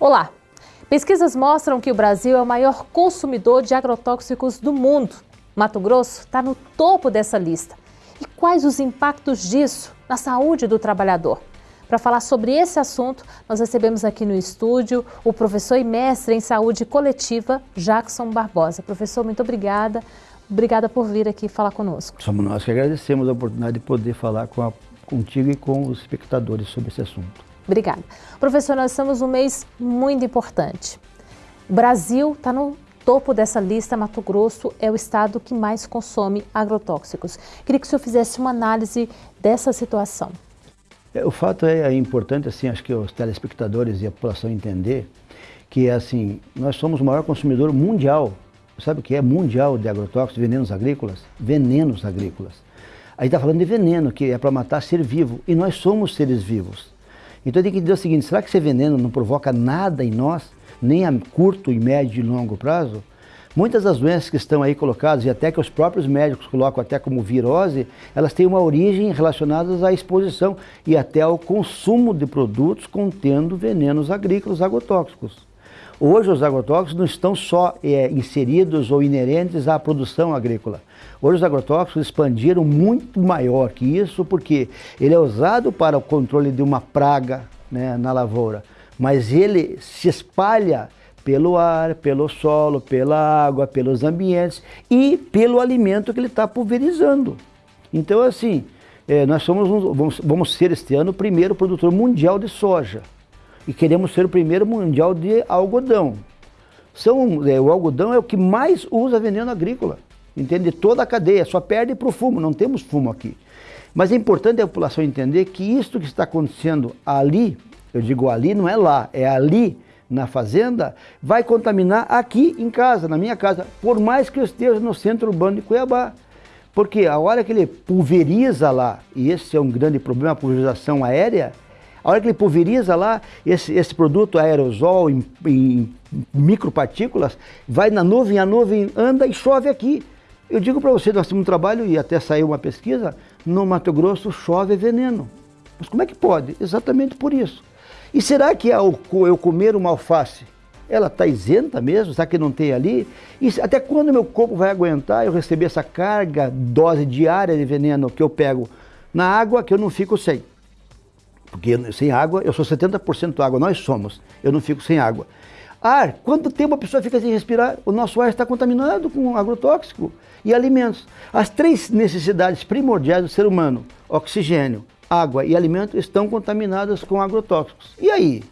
Olá! Pesquisas mostram que o Brasil é o maior consumidor de agrotóxicos do mundo. Mato Grosso está no topo dessa lista. E quais os impactos disso na saúde do trabalhador? Para falar sobre esse assunto, nós recebemos aqui no estúdio o professor e mestre em saúde coletiva, Jackson Barbosa. Professor, muito obrigada. Obrigada por vir aqui falar conosco. Somos nós que agradecemos a oportunidade de poder falar com a, contigo e com os espectadores sobre esse assunto. Obrigada. Professor, nós estamos num mês muito importante. O Brasil está no topo dessa lista, Mato Grosso é o estado que mais consome agrotóxicos. Queria que o senhor fizesse uma análise dessa situação. É, o fato é, é importante, assim, acho que os telespectadores e a população entender que, assim, nós somos o maior consumidor mundial, sabe o que é mundial de agrotóxicos, venenos agrícolas? Venenos agrícolas. A gente está falando de veneno, que é para matar ser vivo, e nós somos seres vivos. Então tem que dizer o seguinte, será que esse veneno não provoca nada em nós, nem a curto, e médio e longo prazo? Muitas das doenças que estão aí colocadas, e até que os próprios médicos colocam até como virose, elas têm uma origem relacionada à exposição e até ao consumo de produtos contendo venenos agrícolas agrotóxicos. Hoje os agrotóxicos não estão só é, inseridos ou inerentes à produção agrícola. Hoje os agrotóxicos expandiram muito maior que isso, porque ele é usado para o controle de uma praga né, na lavoura, mas ele se espalha pelo ar, pelo solo, pela água, pelos ambientes e pelo alimento que ele está pulverizando. Então assim, é, nós somos, vamos, vamos ser este ano o primeiro produtor mundial de soja e queremos ser o primeiro mundial de algodão. São, é, o algodão é o que mais usa veneno agrícola, entende? Toda a cadeia, só perde para o fumo, não temos fumo aqui. Mas é importante a população entender que isto que está acontecendo ali, eu digo ali, não é lá, é ali na fazenda, vai contaminar aqui em casa, na minha casa, por mais que eu esteja no centro urbano de Cuiabá. Porque a hora que ele pulveriza lá, e esse é um grande problema, a pulverização aérea, a hora que ele pulveriza lá, esse, esse produto aerosol em, em micropartículas, vai na nuvem, a nuvem anda e chove aqui. Eu digo para você, nós temos um trabalho e até saiu uma pesquisa, no Mato Grosso chove veneno. Mas como é que pode? Exatamente por isso. E será que ao eu comer uma alface, ela está isenta mesmo? Será que não tem ali? E até quando meu corpo vai aguentar eu receber essa carga, dose diária de veneno que eu pego na água que eu não fico sem? Porque sem água, eu sou 70% água, nós somos, eu não fico sem água. Ar, quanto tempo a pessoa fica sem respirar? O nosso ar está contaminado com agrotóxico e alimentos. As três necessidades primordiais do ser humano, oxigênio, água e alimento, estão contaminadas com agrotóxicos. E aí?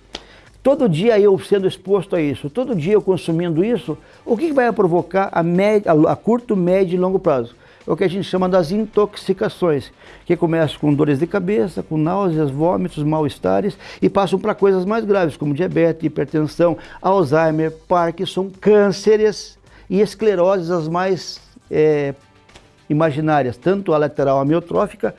Todo dia eu sendo exposto a isso, todo dia eu consumindo isso, o que vai provocar a, médio, a curto, médio e longo prazo? É o que a gente chama das intoxicações, que começam com dores de cabeça, com náuseas, vômitos, mal-estares e passam para coisas mais graves, como diabetes, hipertensão, Alzheimer, Parkinson, cânceres e escleroses as mais é, imaginárias, tanto a lateral amiotrófica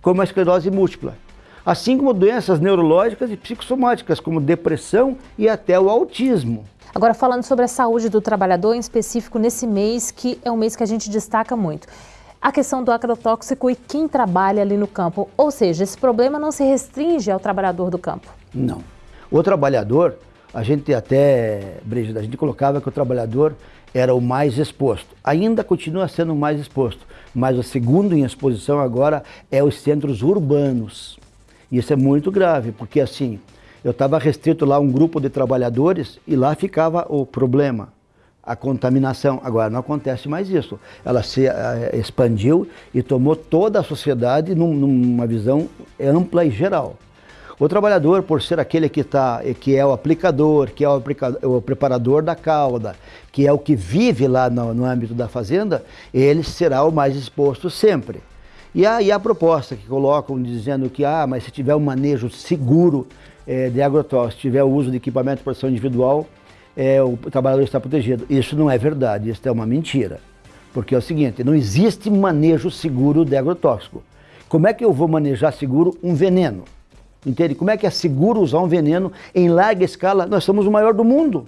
como a esclerose múltipla. Assim como doenças neurológicas e psicossomáticas, como depressão e até o autismo. Agora, falando sobre a saúde do trabalhador, em específico nesse mês, que é um mês que a gente destaca muito. A questão do agrotóxico e quem trabalha ali no campo. Ou seja, esse problema não se restringe ao trabalhador do campo. Não. O trabalhador, a gente até, Brigida, a gente colocava que o trabalhador era o mais exposto. Ainda continua sendo o mais exposto, mas o segundo em exposição agora é os centros urbanos. Isso é muito grave, porque assim, eu estava restrito lá a um grupo de trabalhadores e lá ficava o problema, a contaminação. Agora não acontece mais isso. Ela se uh, expandiu e tomou toda a sociedade num, numa visão ampla e geral. O trabalhador, por ser aquele que, tá, que é o aplicador, que é o, o preparador da cauda, que é o que vive lá no, no âmbito da fazenda, ele será o mais exposto sempre. E aí a proposta que colocam dizendo que, ah, mas se tiver um manejo seguro é, de agrotóxicos, se tiver o uso de equipamento de proteção individual, é, o trabalhador está protegido. Isso não é verdade, isso é uma mentira. Porque é o seguinte, não existe manejo seguro de agrotóxico. Como é que eu vou manejar seguro um veneno? Entende? Como é que é seguro usar um veneno em larga escala? Nós somos o maior do mundo.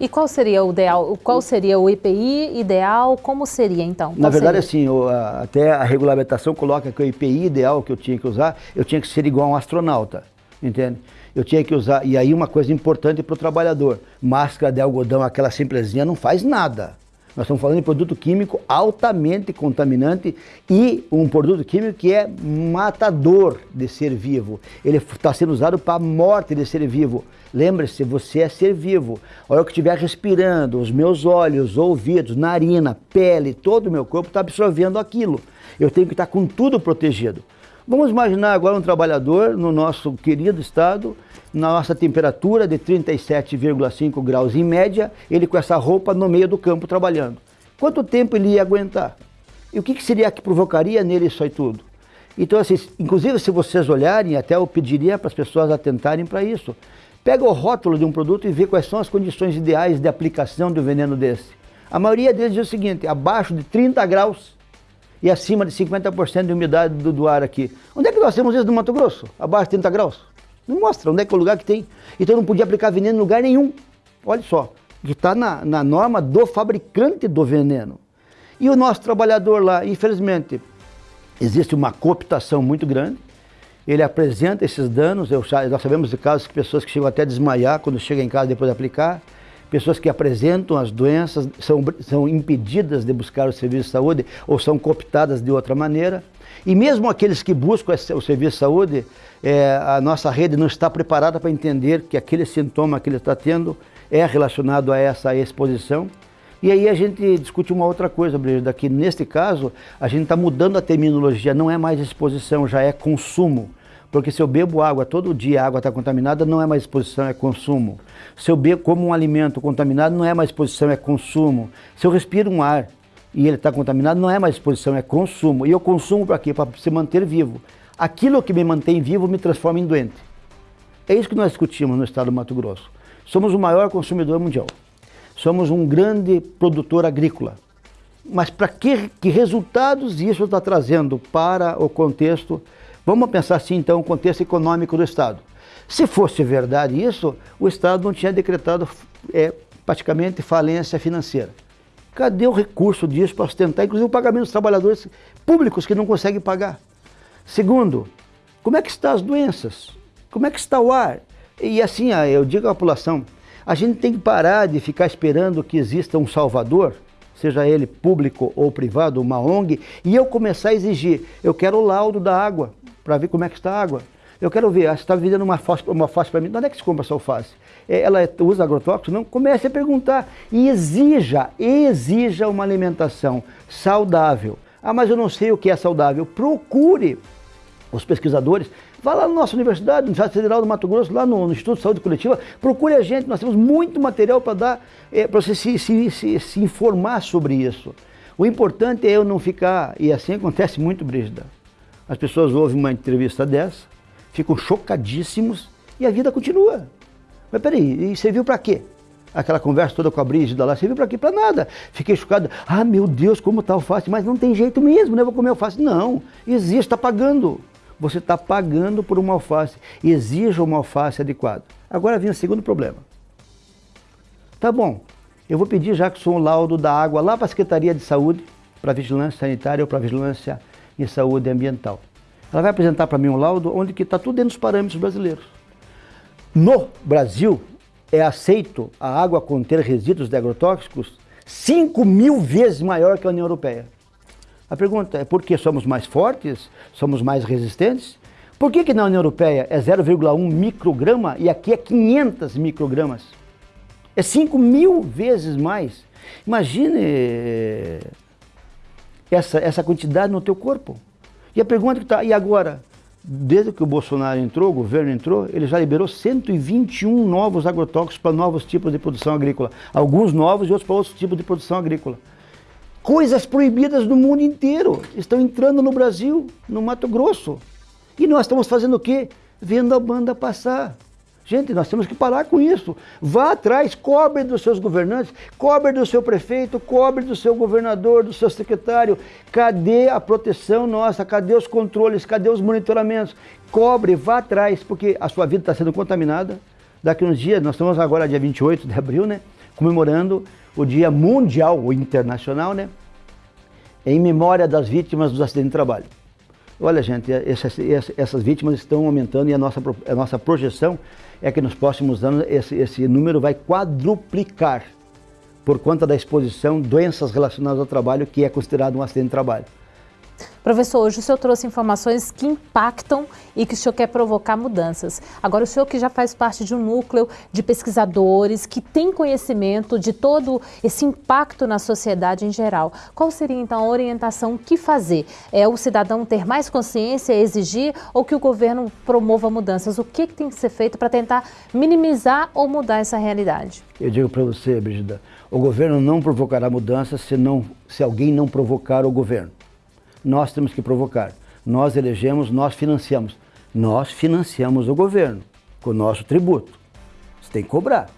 E qual seria o ideal? Qual seria o EPI ideal? Como seria então? Qual Na verdade, seria? assim, até a regulamentação coloca que o EPI ideal que eu tinha que usar, eu tinha que ser igual a um astronauta. entende? Eu tinha que usar, e aí uma coisa importante para o trabalhador, máscara de algodão, aquela simplesinha, não faz nada. Nós estamos falando de produto químico altamente contaminante e um produto químico que é matador de ser vivo. Ele está sendo usado para a morte de ser vivo. Lembre-se, você é ser vivo. A hora que estiver respirando, os meus olhos, ouvidos, narina, pele, todo o meu corpo está absorvendo aquilo. Eu tenho que estar com tudo protegido. Vamos imaginar agora um trabalhador no nosso querido estado, na nossa temperatura de 37,5 graus em média, ele com essa roupa no meio do campo trabalhando. Quanto tempo ele ia aguentar? E o que, que seria que provocaria nele isso aí tudo? Então, assim, inclusive se vocês olharem, até eu pediria para as pessoas atentarem para isso. Pega o rótulo de um produto e vê quais são as condições ideais de aplicação um veneno desse. A maioria deles diz o seguinte, abaixo de 30 graus, e acima de 50% de umidade do, do, ar aqui. Onde é que nós temos isso no Mato Grosso? Abaixo de 30 graus? Não mostra onde é que é o lugar que tem. Então não podia aplicar veneno em lugar nenhum. Olha só, que está na, na norma do fabricante do veneno. E o nosso trabalhador lá, infelizmente, existe uma cooptação muito grande, ele apresenta esses danos, eu, nós sabemos de casos de pessoas que chegam até a desmaiar quando chegam em casa depois de aplicar, pessoas que apresentam as doenças são, são impedidas de buscar o serviço de saúde ou são cooptadas de outra maneira. E mesmo aqueles que buscam o serviço de saúde, é, a nossa rede não está preparada para entender que aquele sintoma que ele está tendo é relacionado a essa exposição. E aí a gente discute uma outra coisa, Brigida, que neste caso a gente está mudando a terminologia, não é mais exposição, já é consumo. Porque se eu bebo água todo dia, a água está contaminada, não é mais exposição, é consumo. Se eu bebo como um alimento contaminado, não é mais exposição, é consumo. Se eu respiro um ar e ele está contaminado, não é mais exposição, é consumo. E eu consumo para quê? Para se manter vivo. Aquilo que me mantém vivo me transforma em doente. É isso que nós discutimos no estado do Mato Grosso. Somos o maior consumidor mundial. Somos um grande produtor agrícola. Mas para que, que resultados isso está trazendo para o contexto Vamos pensar assim, então, o contexto econômico do Estado. Se fosse verdade isso, o Estado não tinha decretado é, praticamente falência financeira. Cadê o recurso disso para sustentar, inclusive, o pagamento dos trabalhadores públicos que não conseguem pagar? Segundo, como é que estão as doenças? Como é que está o ar? E assim, eu digo à população, a gente tem que parar de ficar esperando que exista um salvador, seja ele público ou privado, uma ONG, e eu começar a exigir, eu quero o laudo da água, para ver como é que está a água. Eu quero ver, ah, você está vendendo uma face, uma para mim, onde é que se compra essa alface? É, ela usa agrotóxico? Não? Comece a perguntar e exija, exija uma alimentação saudável. Ah, mas eu não sei o que é saudável. Procure os pesquisadores, vá lá na nossa universidade, Universidade Federal do Mato Grosso, lá no, no, Instituto de Saúde Coletiva, procure a gente, nós temos muito material para dar, é, para você se, se, se, se informar sobre isso. O importante é eu não ficar, e assim acontece muito, Brígida, as pessoas ouvem uma entrevista dessa, ficam chocadíssimos e a vida continua. Mas peraí, e serviu para quê? Aquela conversa toda com a Brígida lá, serviu para quê? Para nada. Fiquei chocado. Ah, meu Deus, como está alface. Mas não tem jeito mesmo, né? Vou comer alface. Não, existe, está pagando. Você está pagando por uma alface. Exija uma alface adequada. Agora vem o segundo problema. Tá bom, eu vou pedir já que sou um laudo da água lá para a Secretaria de Saúde, para Vigilância Sanitária ou para Vigilância e Saúde Ambiental. Ela vai apresentar para mim um laudo onde que está tudo dentro dos parâmetros brasileiros. No Brasil, é aceito a água conter resíduos de agrotóxicos 5 mil vezes maior que a União Europeia. A pergunta é por que somos mais fortes, somos mais resistentes? Por que, que na União Europeia é 0,1 micrograma e aqui é 500 microgramas? É 5 mil vezes mais. Imagine essa, essa quantidade no teu corpo. E a pergunta que está, e agora? Desde que o Bolsonaro entrou, o governo entrou, ele já liberou 121 novos agrotóxicos para novos tipos de produção agrícola. Alguns novos e outros para outros tipos de produção agrícola. Coisas proibidas no mundo inteiro estão entrando no Brasil, no Mato Grosso. E nós estamos fazendo o quê? Vendo a banda passar. Gente, nós temos que parar com isso. Vá atrás, cobre dos seus governantes, cobre do seu prefeito, cobre do seu governador, do seu secretário. Cadê a proteção nossa? Cadê os controles? Cadê os monitoramentos? Cobre, vá atrás, porque a sua vida está sendo contaminada. Daqui uns dias, nós estamos agora dia 28 de abril, né? Comemorando o Dia Mundial, ou Internacional, né? Em memória das vítimas dos acidentes de trabalho. Olha, gente, essas, essas vítimas estão aumentando e a nossa, a nossa projeção é que nos próximos anos esse, esse número vai quadruplicar por conta da exposição doenças relacionadas ao trabalho, que é considerado um acidente de trabalho. Professor, hoje o senhor trouxe informações que impactam e que o senhor quer provocar mudanças. Agora, o senhor que já faz parte de um núcleo de pesquisadores que tem conhecimento de todo esse impacto na sociedade em geral, qual seria então a orientação que fazer? É o cidadão ter mais consciência, exigir ou que o governo promova mudanças? O que, que tem que ser feito para tentar minimizar ou mudar essa realidade? Eu digo para você, Brigida, o governo não provocará mudanças se, não, se alguém não provocar o governo nós temos que provocar. Nós elegemos, nós financiamos. Nós financiamos o governo com o nosso tributo. Você tem que cobrar.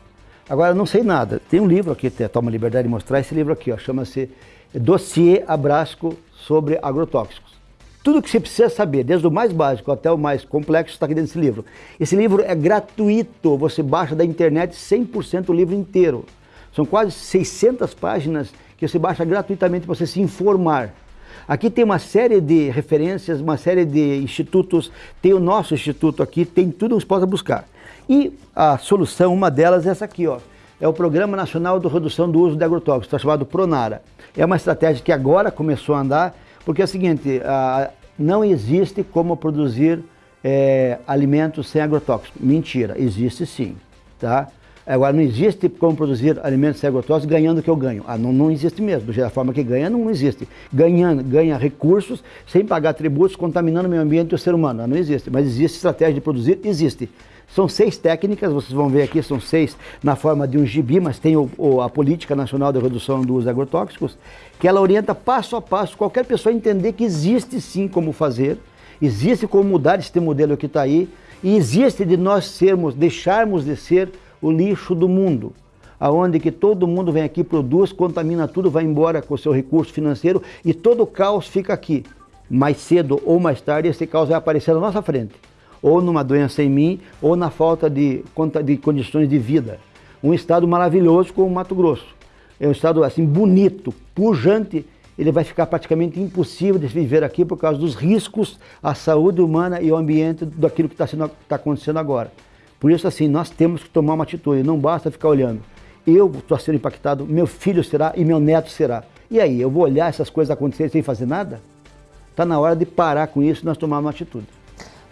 Agora, não sei nada. Tem um livro aqui, toma liberdade de mostrar esse livro aqui, chama-se Dossiê Abrasco sobre Agrotóxicos. Tudo que você precisa saber, desde o mais básico até o mais complexo, está aqui dentro desse livro. Esse livro é gratuito, você baixa da internet 100% o livro inteiro. São quase 600 páginas que você baixa gratuitamente para você se informar. Aqui tem uma série de referências, uma série de institutos, tem o nosso instituto aqui, tem tudo que você possa buscar. E a solução, uma delas é essa aqui, ó. É o Programa Nacional de Redução do Uso de Agrotóxicos, está chamado PRONARA. É uma estratégia que agora começou a andar, porque é o seguinte, não existe como produzir é, alimentos sem agrotóxicos. Mentira, existe sim, tá? Agora, não existe como produzir alimentos agrotóxicos ganhando o que eu ganho. Ah, não, não existe mesmo. Da forma que ganha, não existe. Ganhando, ganha recursos sem pagar tributos, contaminando o meio ambiente e o ser humano. Ah, não existe. Mas existe estratégia de produzir? Existe. São seis técnicas, vocês vão ver aqui, são seis na forma de um gibi, mas tem o, o, a Política Nacional de Redução do Uso de Agrotóxicos, que ela orienta passo a passo qualquer pessoa entender que existe sim como fazer, existe como mudar este modelo que está aí, e existe de nós sermos, deixarmos de ser o lixo do mundo, aonde que todo mundo vem aqui, produz, contamina tudo, vai embora com o seu recurso financeiro e todo o caos fica aqui. Mais cedo ou mais tarde esse caos vai aparecer na nossa frente, ou numa doença em mim, ou na falta de, de condições de vida. Um estado maravilhoso como o Mato Grosso. É um estado assim bonito, pujante, ele vai ficar praticamente impossível de viver aqui por causa dos riscos à saúde humana e ao ambiente daquilo que está tá acontecendo agora. Por isso, assim, nós temos que tomar uma atitude, não basta ficar olhando. Eu estou sendo impactado, meu filho será e meu neto será. E aí, eu vou olhar essas coisas acontecerem sem fazer nada? Está na hora de parar com isso e nós tomarmos uma atitude.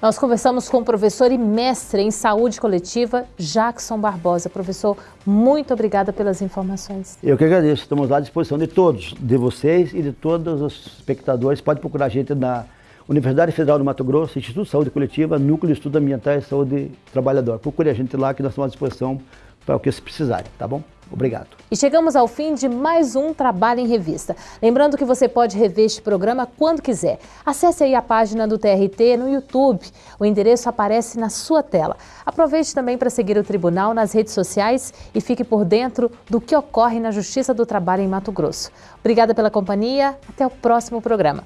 Nós conversamos com o professor e mestre em saúde coletiva, Jackson Barbosa. Professor, muito obrigada pelas informações. Eu que agradeço. Estamos à disposição de todos, de vocês e de todos os espectadores. Pode procurar a gente na Universidade Federal do Mato Grosso, Instituto de Saúde Coletiva, Núcleo de Estudos Ambientais e Saúde Trabalhador. Procure a gente lá que nós estamos à disposição para o que se precisarem, tá bom? Obrigado. E chegamos ao fim de mais um Trabalho em Revista. Lembrando que você pode rever este programa quando quiser. Acesse aí a página do TRT no YouTube. O endereço aparece na sua tela. Aproveite também para seguir o Tribunal nas redes sociais e fique por dentro do que ocorre na Justiça do Trabalho em Mato Grosso. Obrigada pela companhia. Até o próximo programa.